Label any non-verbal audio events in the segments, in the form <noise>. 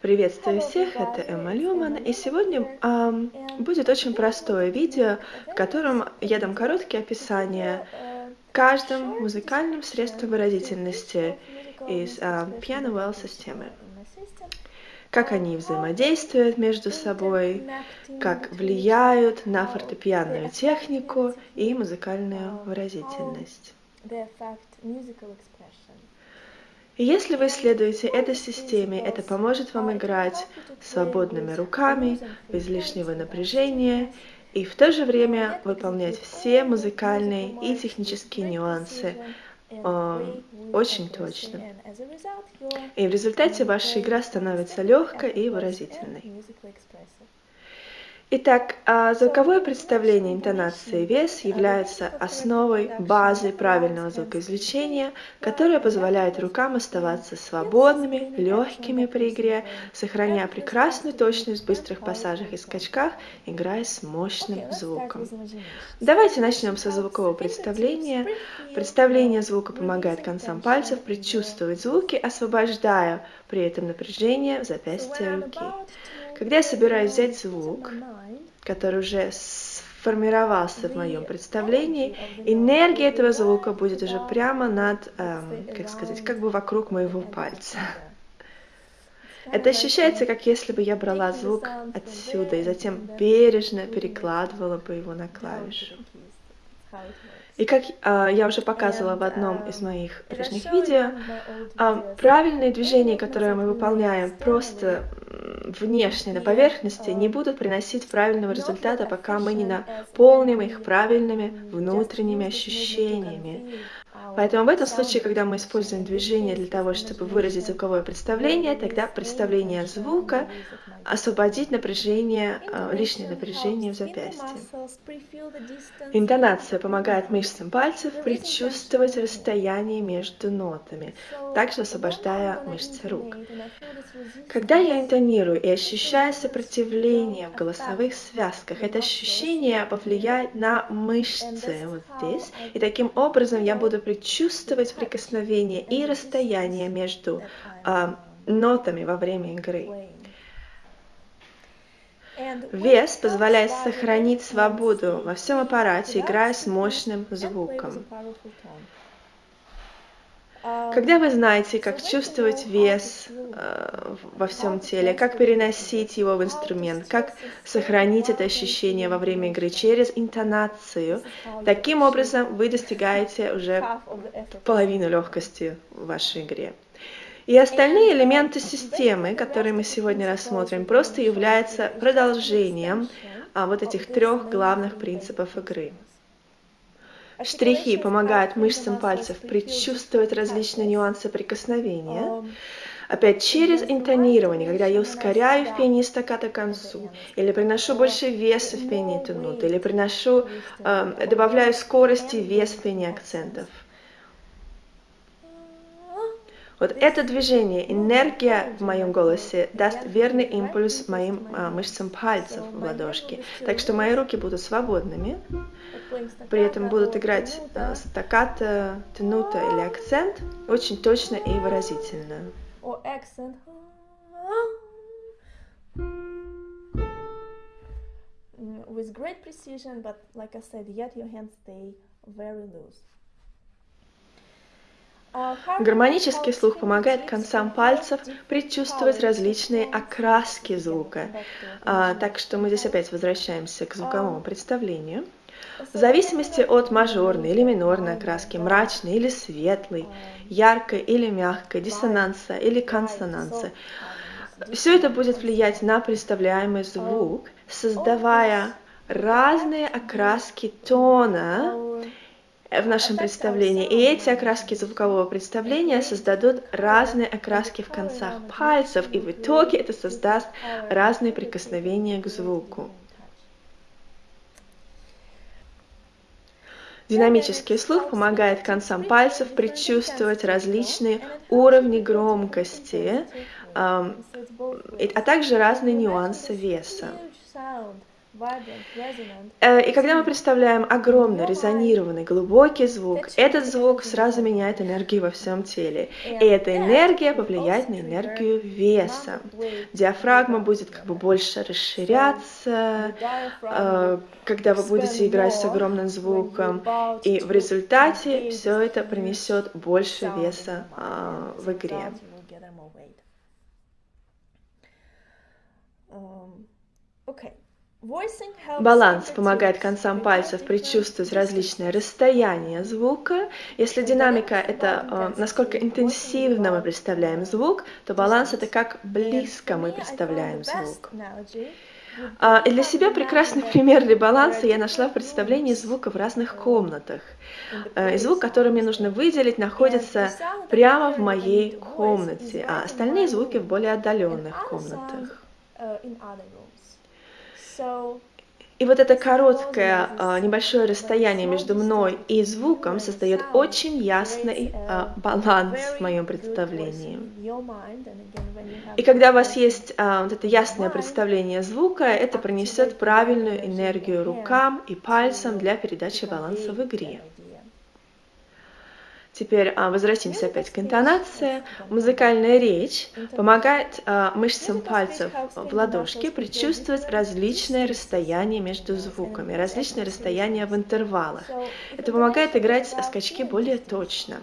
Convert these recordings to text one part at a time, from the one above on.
Приветствую всех, это Эмма Люман, и сегодня эм, будет очень простое видео, в котором я дам короткие описания каждым музыкальным средством выразительности из э, Piano Well системы. Как они взаимодействуют между собой, как влияют на фортепианную технику и музыкальную выразительность. Если вы следуете этой системе, это поможет вам играть свободными руками, без лишнего напряжения, и в то же время выполнять все музыкальные и технические нюансы э, очень точно. И в результате ваша игра становится легкой и выразительной. Итак, а звуковое представление интонации вес является основой, базой правильного звукоизвлечения, которое позволяет рукам оставаться свободными, легкими при игре, сохраняя прекрасную точность в быстрых пассажах и скачках, играя с мощным звуком. Давайте начнем со звукового представления. Представление звука помогает концам пальцев предчувствовать звуки, освобождая при этом напряжение в запястье руки. Когда я собираюсь взять звук, который уже сформировался в моем представлении, энергия этого звука будет уже прямо над, эм, как сказать, как бы вокруг моего пальца. Это ощущается, как если бы я брала звук отсюда и затем бережно перекладывала бы его на клавишу. И как э, я уже показывала в одном из моих прежних видео, э, правильные движения, которые мы выполняем просто внешне на поверхности, не будут приносить правильного результата, пока мы не наполним их правильными внутренними ощущениями. Поэтому в этом случае, когда мы используем движение для того, чтобы выразить звуковое представление, тогда представление звука освободить напряжение, э, лишнее напряжение в запястье. Интонация помогает мышцам пальцев предчувствовать расстояние между нотами, также освобождая мышцы рук. Когда я интонирую и ощущаю сопротивление в голосовых связках, это ощущение повлияет на мышцы вот здесь, и таким образом я буду предчувствовать прикосновение и расстояние между э, нотами во время игры. Вес позволяет сохранить свободу во всем аппарате, играя с мощным звуком. Когда вы знаете, как чувствовать вес во всем теле, как переносить его в инструмент, как сохранить это ощущение во время игры через интонацию, таким образом вы достигаете уже половину легкости в вашей игре. И остальные элементы системы, которые мы сегодня рассмотрим, просто являются продолжением а, вот этих трех главных принципов игры. Штрихи помогают мышцам пальцев предчувствовать различные нюансы прикосновения. Опять через интонирование, когда я ускоряю в пении стаката к концу, или приношу больше веса в пении эту ноту, или приношу, э, добавляю скорости вес в пении акцентов. Вот это движение, энергия в моем голосе даст верный импульс моим а, мышцам пальцев в ладошке. Так что мои руки будут свободными, при этом будут играть а, стаккато, тенута или акцент очень точно и выразительно. With great precision, but like I said, yet your hands stay very loose. Гармонический слух помогает концам пальцев предчувствовать различные окраски звука. А, так что мы здесь опять возвращаемся к звуковому представлению. В зависимости от мажорной или минорной окраски, мрачной или светлой, яркой или мягкой, диссонанса или консонанса, все это будет влиять на представляемый звук, создавая разные окраски тона в нашем представлении. И эти окраски звукового представления создадут разные окраски в концах пальцев, и в итоге это создаст разные прикосновения к звуку. Динамический слух помогает концам пальцев предчувствовать различные уровни громкости, а также разные нюансы веса. Э, и когда мы представляем огромный, резонированный, глубокий звук, этот звук сразу меняет энергию во всем теле. И эта энергия повлияет на энергию веса. Диафрагма будет как бы больше расширяться, э, когда вы будете играть с огромным звуком. И в результате все это принесет больше веса а, в игре. Okay. Баланс помогает концам пальцев предчувствовать различные расстояния звука. Если динамика — это э, насколько интенсивно мы представляем звук, то баланс — это как близко мы представляем звук. А, и для себя прекрасный пример для баланса я нашла в представлении звука в разных комнатах. Э, и звук, который мне нужно выделить, находится прямо в моей комнате, а остальные звуки в более отдаленных комнатах. И вот это короткое а, небольшое расстояние между мной и звуком создает очень ясный а, баланс в моем представлении. И когда у вас есть а, вот это ясное представление звука, это принесет правильную энергию рукам и пальцам для передачи баланса в игре. Теперь а, возвратимся опять к интонации. Музыкальная речь помогает а, мышцам пальцев в ладошке предчувствовать различные расстояния между звуками, различные расстояния в интервалах. Это помогает играть скачки более точно.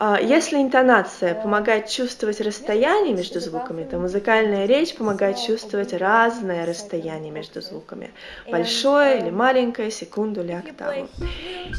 А, если интонация помогает чувствовать расстояние между звуками, то музыкальная речь помогает чувствовать разное расстояние между звуками. Большое или маленькое, секунду или октаву.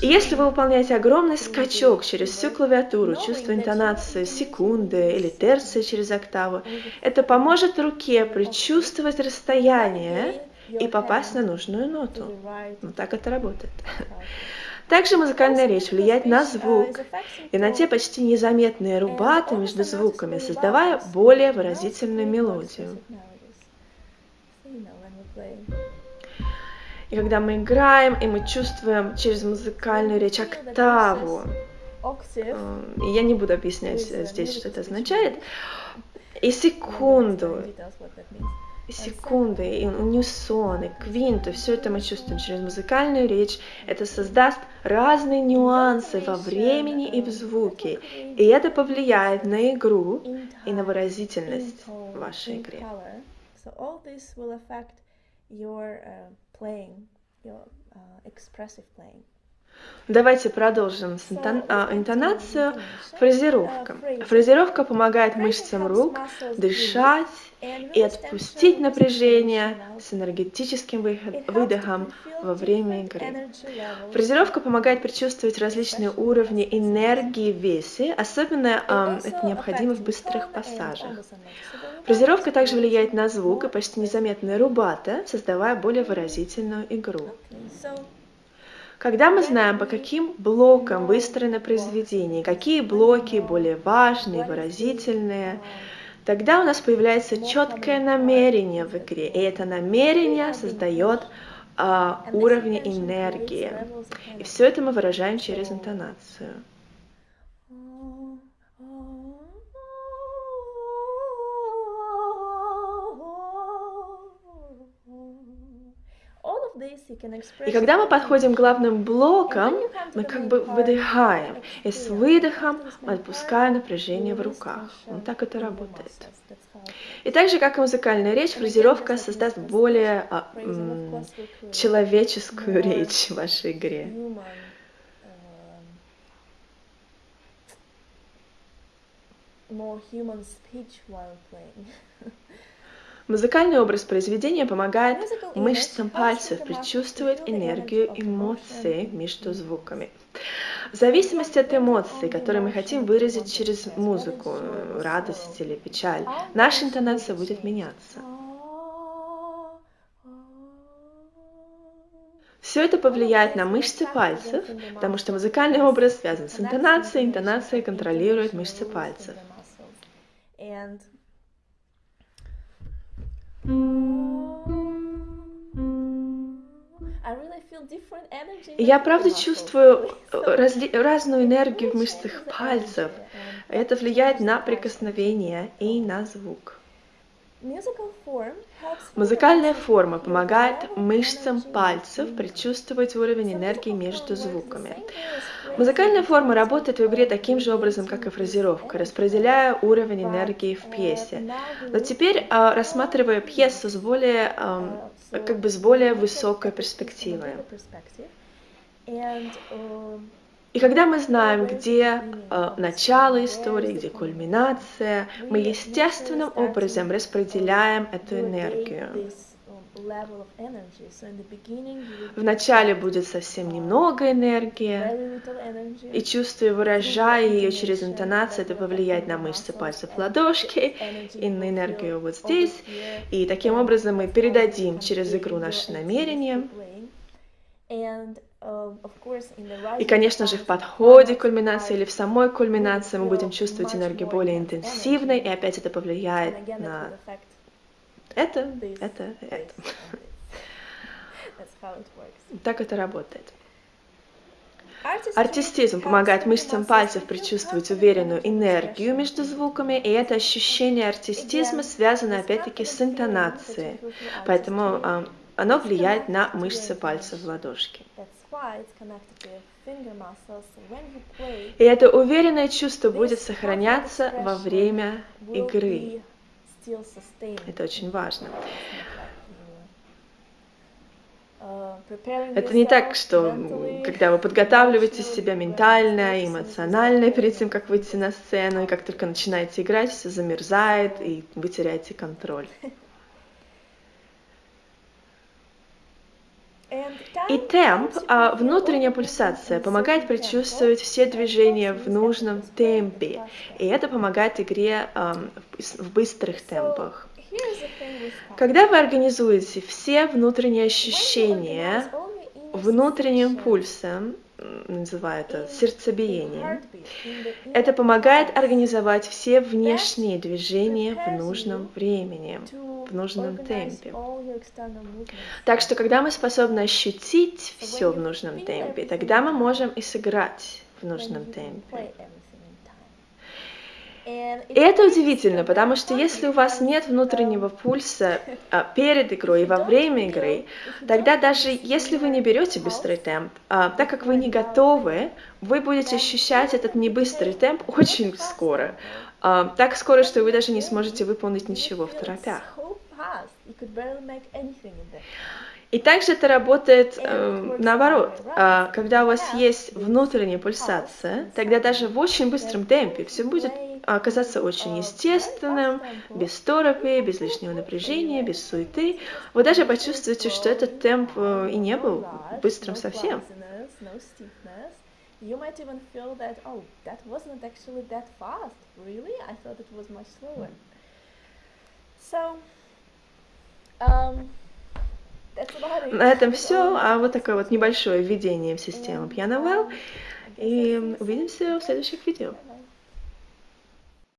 И если вы выполняете огромный скачок через всю клавиатуру, чувствуя интонацию секунды или терции через октаву, это поможет руке предчувствовать расстояние и попасть на нужную ноту. Вот так это работает. Также музыкальная речь влияет на звук и на те почти незаметные рубаты между звуками, создавая более выразительную мелодию. И когда мы играем, и мы чувствуем через музыкальную речь октаву, э, и я не буду объяснять здесь, что это означает, и секунду, секунды, и унисоны, квинты, все это мы чувствуем через музыкальную речь. Это создаст разные нюансы во времени и в звуке, и это повлияет на игру и на выразительность в вашей игре. Давайте продолжим с а, интонацию. Фразировка. Фразировка помогает мышцам рук дышать и отпустить напряжение с энергетическим выдохом во время игры. Фразировка помогает предчувствовать различные уровни энергии в весе, особенно э, это необходимо в быстрых пассажах. Фразировка также влияет на звук и почти незаметная рубата, создавая более выразительную игру. Когда мы знаем, по каким блокам выстроено произведение, какие блоки более важные, выразительные, тогда у нас появляется четкое намерение в игре, и это намерение создает а, уровни энергии. И все это мы выражаем через интонацию. И когда мы подходим к главным блокам, мы как бы выдыхаем, и с выдохом отпускаем напряжение в руках. Вот так это работает. И так же, как и музыкальная речь, фразировка создаст более а, м, человеческую речь в вашей игре. more human speech while playing. <laughs> Музыкальный образ произведения помогает мышцам пальцев предчувствовать энергию эмоций между звуками. В зависимости от эмоций, которые мы хотим выразить через музыку, радость или печаль, наша интонация будет меняться. Все это повлияет на мышцы пальцев, потому что музыкальный образ связан с интонацией, интонация контролирует мышцы пальцев. Я правда чувствую э, разли- разную энергию в мышцах пальцев. Это влияет на прикосновение и на звук. Музыкальная форма помогает мышцам пальцев предчувствовать уровень энергии между звуками. Музыкальная форма работает в игре таким же образом, как и фразировка, распределяя уровень энергии в пьесе. Но теперь а, рассматривая пьесу с более, как бы с более высокой перспективой. И когда мы знаем, где э, начало истории, где кульминация, мы естественным образом распределяем эту энергию. Вначале будет совсем немного энергии, и чувствуя, выражая ее через интонацию, это повлияет на мышцы пальцев ладошки и на энергию вот здесь. И таким образом мы передадим через игру наше намерение. Um, И, конечно же, в подходе к кульминации или в самой кульминации мы будем чувствовать энергию более интенсивной, и опять это повлияет на это, это, это. Так это работает. Артистизм помогает мышцам пальцев предчувствовать уверенную энергию между звуками, и это ощущение артистизма связано опять-таки с интонацией. Поэтому а, оно влияет на мышцы пальцев в ладошке. И это уверенное чувство будет сохраняться во время игры. Это очень важно. Uh, это не так, что когда вы подготавливаете себя ментально, эмоционально перед тем, как выйти на сцену, и как только начинаете играть, все замерзает, и вы теряете контроль. <laughs> И темп, а внутренняя пульсация, помогает предчувствовать все движения в нужном темпе. И это помогает игре в быстрых темпах. Когда вы организуете все внутренние ощущения внутренним пульсом, называю это сердцебиение. Это помогает организовать все внешние движения в нужном времени, в нужном темпе. Так что, когда мы способны ощутить все в нужном темпе, тогда мы можем и сыграть в нужном темпе. И это удивительно, потому что если у вас нет внутреннего пульса а, перед игрой и во время игры, тогда даже если вы не берете быстрый темп, а, так как вы не готовы, вы будете ощущать этот небыстрый темп <laughs> очень скоро. А, так скоро, что вы даже не сможете выполнить ничего в торопях. И также это работает э, наоборот. Э, когда у вас есть внутренняя пульсация, тогда даже в очень быстром темпе все будет оказаться очень естественным, без торопи, без лишнего напряжения, без суеты. Вы даже почувствуете, что этот темп э, и не был быстрым совсем. You might even feel that, oh, that wasn't actually that fast. Really? I thought it was much slower. So, um, на этом все. А вот такое вот небольшое введение в систему Piano Well. И увидимся в следующих видео.